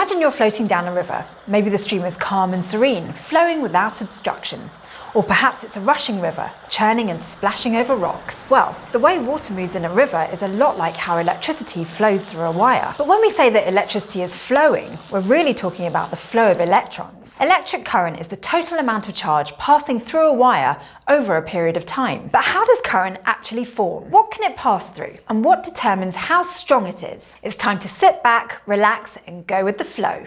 Imagine you're floating down a river. Maybe the stream is calm and serene, flowing without obstruction. Or perhaps it's a rushing river, churning and splashing over rocks. Well, the way water moves in a river is a lot like how electricity flows through a wire. But when we say that electricity is flowing, we're really talking about the flow of electrons. Electric current is the total amount of charge passing through a wire over a period of time. But how does current actually form? What can it pass through? And what determines how strong it is? It's time to sit back, relax, and go with the flow.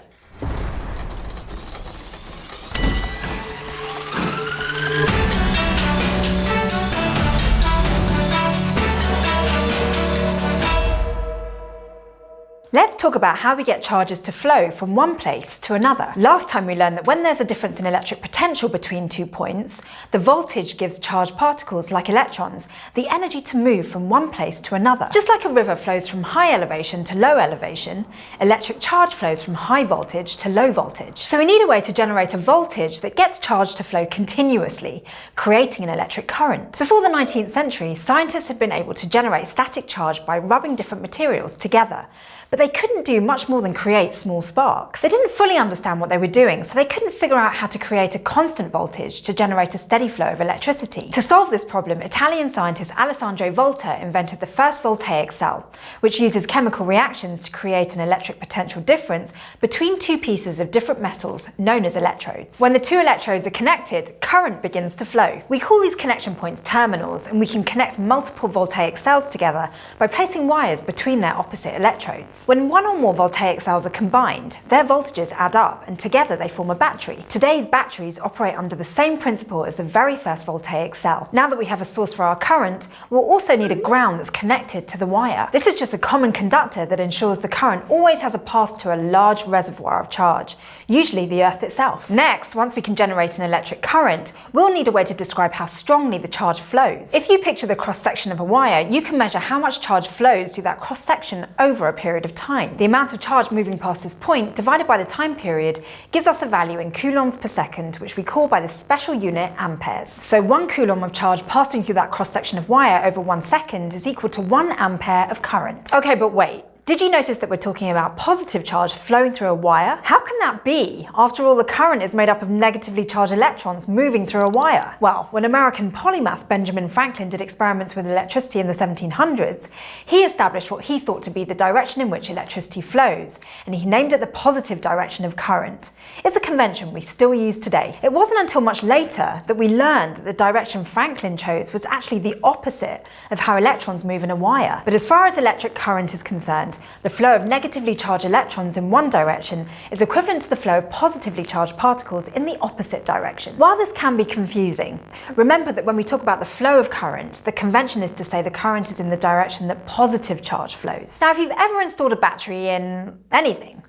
Let's talk about how we get charges to flow from one place to another. Last time we learned that when there's a difference in electric potential between two points, the voltage gives charged particles, like electrons, the energy to move from one place to another. Just like a river flows from high elevation to low elevation, electric charge flows from high voltage to low voltage. So we need a way to generate a voltage that gets charge to flow continuously, creating an electric current. Before the 19th century, scientists had been able to generate static charge by rubbing different materials together but they couldn't do much more than create small sparks. They didn't fully understand what they were doing, so they couldn't figure out how to create a constant voltage to generate a steady flow of electricity. To solve this problem, Italian scientist Alessandro Volta invented the first voltaic cell, which uses chemical reactions to create an electric potential difference between two pieces of different metals known as electrodes. When the two electrodes are connected, current begins to flow. We call these connection points terminals, and we can connect multiple voltaic cells together by placing wires between their opposite electrodes. When one or more voltaic cells are combined, their voltages add up and together they form a battery. Today's batteries operate under the same principle as the very first voltaic cell. Now that we have a source for our current, we'll also need a ground that's connected to the wire. This is just a common conductor that ensures the current always has a path to a large reservoir of charge, usually the earth itself. Next, once we can generate an electric current, we'll need a way to describe how strongly the charge flows. If you picture the cross-section of a wire, you can measure how much charge flows through that cross-section over a period of time. The amount of charge moving past this point divided by the time period gives us a value in coulombs per second, which we call by the special unit amperes. So one coulomb of charge passing through that cross-section of wire over one second is equal to one ampere of current. Okay, but wait, did you notice that we're talking about positive charge flowing through a wire? How can that be? After all, the current is made up of negatively charged electrons moving through a wire. Well, when American polymath Benjamin Franklin did experiments with electricity in the 1700s, he established what he thought to be the direction in which electricity flows, and he named it the positive direction of current. It's a convention we still use today. It wasn't until much later that we learned that the direction Franklin chose was actually the opposite of how electrons move in a wire. But as far as electric current is concerned, the flow of negatively charged electrons in one direction is equivalent to the flow of positively charged particles in the opposite direction. While this can be confusing, remember that when we talk about the flow of current, the convention is to say the current is in the direction that positive charge flows. Now, if you've ever installed a battery in anything,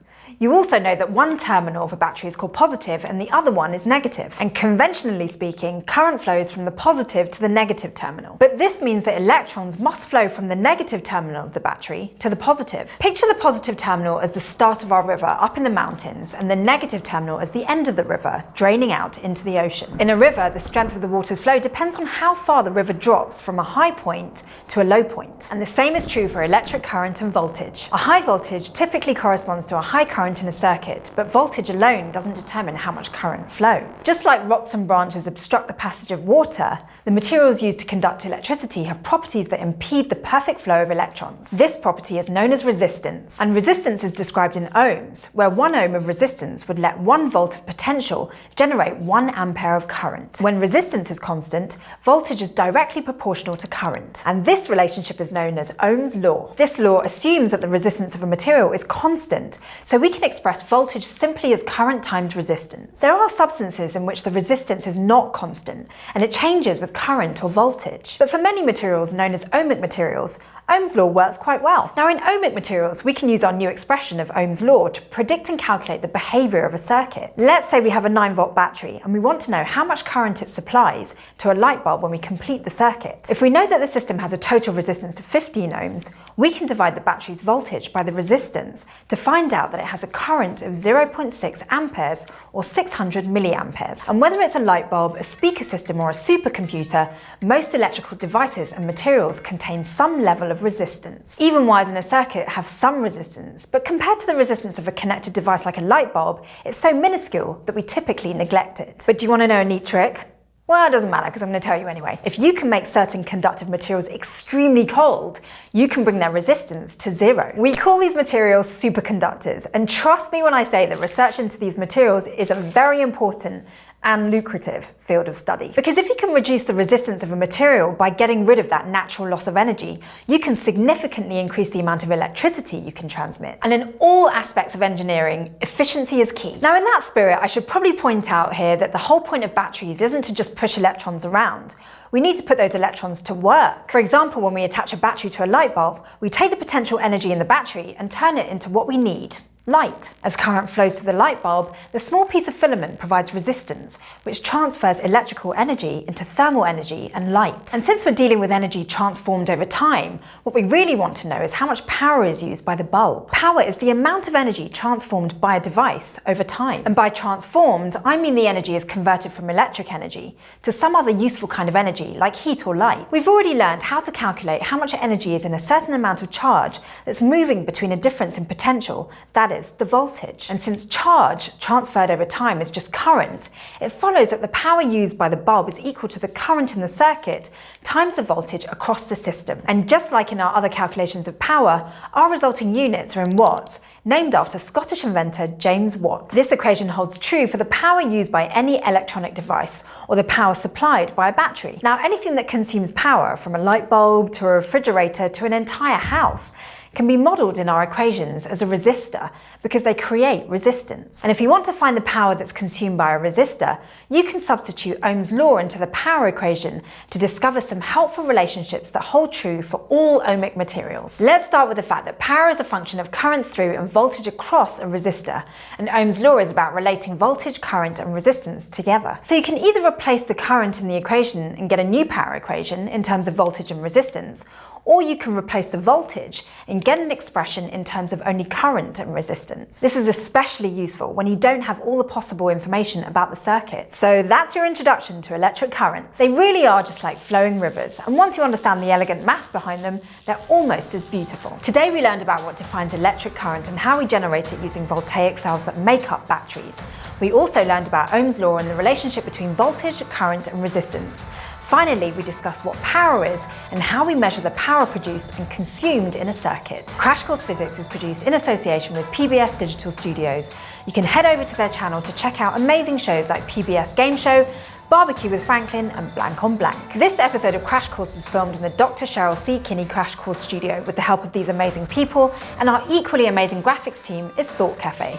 you also know that one terminal of a battery is called positive and the other one is negative. And conventionally speaking, current flows from the positive to the negative terminal. But this means that electrons must flow from the negative terminal of the battery to the positive. Picture the positive terminal as the start of our river up in the mountains and the negative terminal as the end of the river, draining out into the ocean. In a river, the strength of the water's flow depends on how far the river drops from a high point to a low point. And the same is true for electric current and voltage. A high voltage typically corresponds to a high current current in a circuit, but voltage alone doesn't determine how much current flows. Just like rocks and branches obstruct the passage of water, the materials used to conduct electricity have properties that impede the perfect flow of electrons. This property is known as resistance, and resistance is described in ohms, where one ohm of resistance would let one volt of potential generate one ampere of current. When resistance is constant, voltage is directly proportional to current, and this relationship is known as Ohm's law. This law assumes that the resistance of a material is constant, so we can express voltage simply as current times resistance. There are substances in which the resistance is not constant, and it changes with current or voltage. But for many materials known as ohmic materials, Ohm's law works quite well. Now in ohmic materials, we can use our new expression of Ohm's law to predict and calculate the behaviour of a circuit. Let's say we have a 9 volt battery and we want to know how much current it supplies to a light bulb when we complete the circuit. If we know that the system has a total resistance of 15 ohms, we can divide the battery's voltage by the resistance to find out that it has a current of 0.6 amperes or 600 milliamperes. And whether it's a light bulb, a speaker system or a supercomputer, most electrical devices and materials contain some level of resistance. Even wires in a circuit have some resistance, but compared to the resistance of a connected device like a light bulb, it's so minuscule that we typically neglect it. But do you want to know a neat trick? Well, it doesn't matter because I'm going to tell you anyway. If you can make certain conductive materials extremely cold, you can bring their resistance to zero. We call these materials superconductors, and trust me when I say that research into these materials is a very important and lucrative field of study. Because if you can reduce the resistance of a material by getting rid of that natural loss of energy, you can significantly increase the amount of electricity you can transmit. And in all aspects of engineering, efficiency is key. Now in that spirit, I should probably point out here that the whole point of batteries isn't to just push electrons around we need to put those electrons to work. For example, when we attach a battery to a light bulb, we take the potential energy in the battery and turn it into what we need, light. As current flows through the light bulb, the small piece of filament provides resistance, which transfers electrical energy into thermal energy and light. And since we're dealing with energy transformed over time, what we really want to know is how much power is used by the bulb. Power is the amount of energy transformed by a device over time. And by transformed, I mean the energy is converted from electric energy to some other useful kind of energy, like heat or light. We've already learned how to calculate how much energy is in a certain amount of charge that's moving between a difference in potential, that is, the voltage. And since charge transferred over time is just current, it follows that the power used by the bulb is equal to the current in the circuit times the voltage across the system. And just like in our other calculations of power, our resulting units are in watts, named after Scottish inventor James Watt. This equation holds true for the power used by any electronic device or the power supplied by a battery. Now anything that consumes power, from a light bulb to a refrigerator to an entire house, can be modelled in our equations as a resistor because they create resistance. And if you want to find the power that's consumed by a resistor, you can substitute Ohm's law into the power equation to discover some helpful relationships that hold true for all ohmic materials. Let's start with the fact that power is a function of current through and voltage across a resistor, and Ohm's law is about relating voltage, current and resistance together. So you can either replace the current in the equation and get a new power equation in terms of voltage and resistance, or you can replace the voltage and get an expression in terms of only current and resistance. This is especially useful when you don't have all the possible information about the circuit. So that's your introduction to electric currents. They really are just like flowing rivers, and once you understand the elegant math behind them, they're almost as beautiful. Today we learned about what defines electric current and how we generate it using voltaic cells that make up batteries. We also learned about Ohm's law and the relationship between voltage, current and resistance. Finally, we discuss what power is and how we measure the power produced and consumed in a circuit. Crash Course Physics is produced in association with PBS Digital Studios. You can head over to their channel to check out amazing shows like PBS Game Show, Barbecue with Franklin and Blank on Blank. This episode of Crash Course was filmed in the Dr. Cheryl C. Kinney Crash Course studio with the help of these amazing people and our equally amazing graphics team is Thought Cafe.